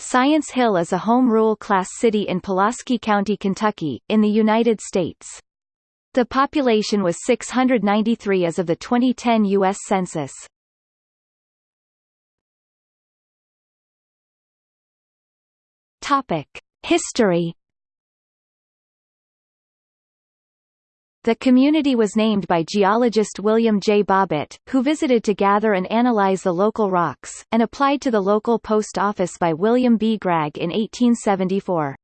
Science Hill is a home rule class city in Pulaski County, Kentucky, in the United States. The population was 693 as of the 2010 U.S. Census. History The community was named by geologist William J. Bobbitt, who visited to gather and analyze the local rocks, and applied to the local post office by William B. Gragg in 1874.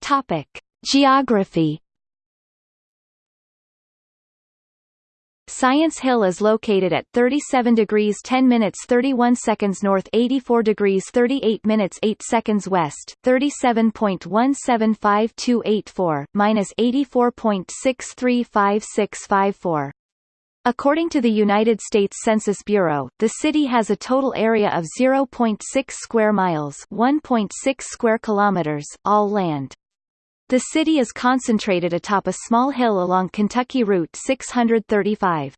Topic. Geography Science Hill is located at 37 degrees 10 minutes 31 seconds north 84 degrees 38 minutes 8 seconds west 37.175284, minus 84.635654. According to the United States Census Bureau, the city has a total area of 0.6 square miles 1.6 square kilometers, all land. The city is concentrated atop a small hill along Kentucky Route 635.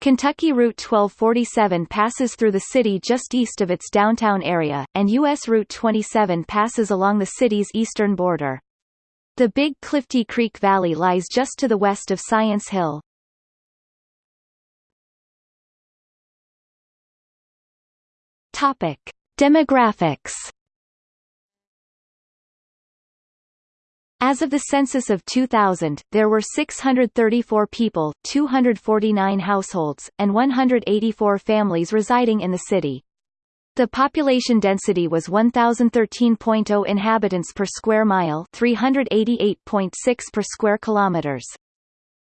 Kentucky Route 1247 passes through the city just east of its downtown area, and U.S. Route 27 passes along the city's eastern border. The Big Clifty Creek Valley lies just to the west of Science Hill. Topic. Demographics As of the census of 2000, there were 634 people, 249 households, and 184 families residing in the city. The population density was 1013.0 inhabitants per square mile, 388.6 per square kilometers.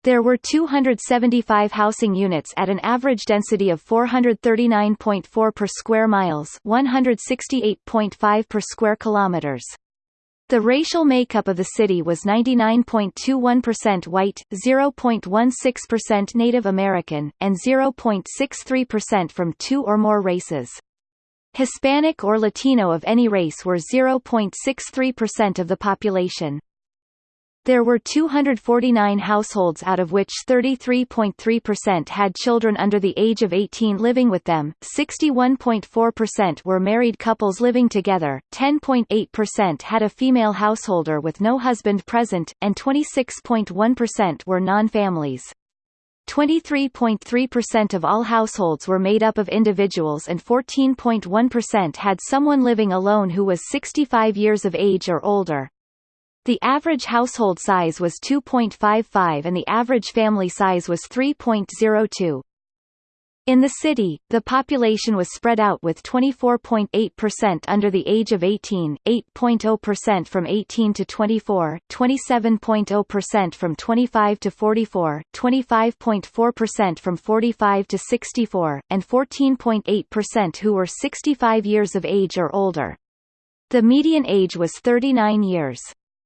There were 275 housing units at an average density of 439.4 per square miles, 168.5 per square kilometers. The racial makeup of the city was 99.21% white, 0.16% Native American, and 0.63% from two or more races. Hispanic or Latino of any race were 0.63% of the population. There were 249 households out of which 33.3% had children under the age of 18 living with them, 61.4% were married couples living together, 10.8% had a female householder with no husband present, and 26.1% were non-families. 23.3% of all households were made up of individuals and 14.1% had someone living alone who was 65 years of age or older. The average household size was 2.55 and the average family size was 3.02. In the city, the population was spread out with 24.8% under the age of 18, 8.0% from 18 to 24, 27.0% from 25 to 44, 25.4% from 45 to 64, and 14.8% who were 65 years of age or older. The median age was 39 years.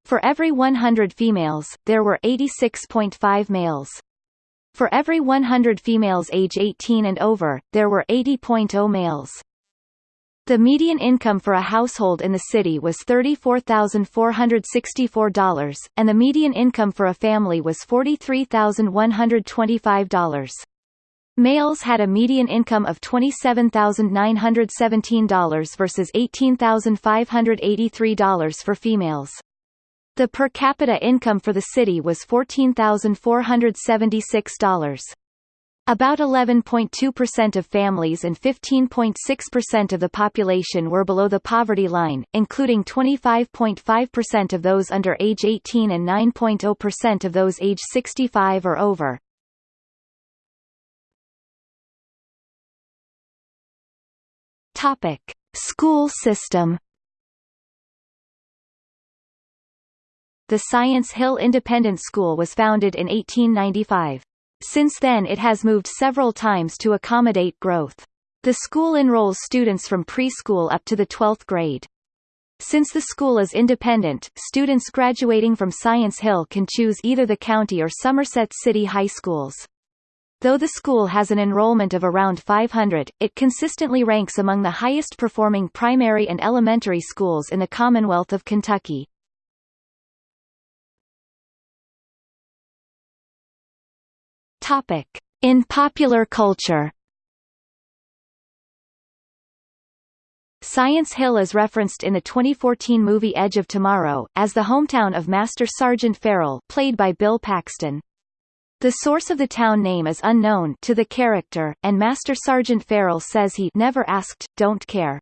For every 100 females, there were 86.5 males. For every 100 females age 18 and over, there were 80.0 males. The median income for a household in the city was $34,464, and the median income for a family was $43,125. Males had a median income of $27,917 versus $18,583 for females. The per capita income for the city was $14,476. About 11.2% of families and 15.6% of the population were below the poverty line, including 25.5% of those under age 18 and 9.0% of those age 65 or over. Topic: School system The Science Hill Independent School was founded in 1895. Since then it has moved several times to accommodate growth. The school enrolls students from preschool up to the 12th grade. Since the school is independent, students graduating from Science Hill can choose either the county or Somerset City high schools. Though the school has an enrollment of around 500, it consistently ranks among the highest performing primary and elementary schools in the Commonwealth of Kentucky. Topic: In popular culture. Science Hill is referenced in the 2014 movie Edge of Tomorrow, as the hometown of Master Sergeant Farrell played by Bill Paxton. The source of the town name is unknown to the character, and Master Sergeant Farrell says he never asked, don't care.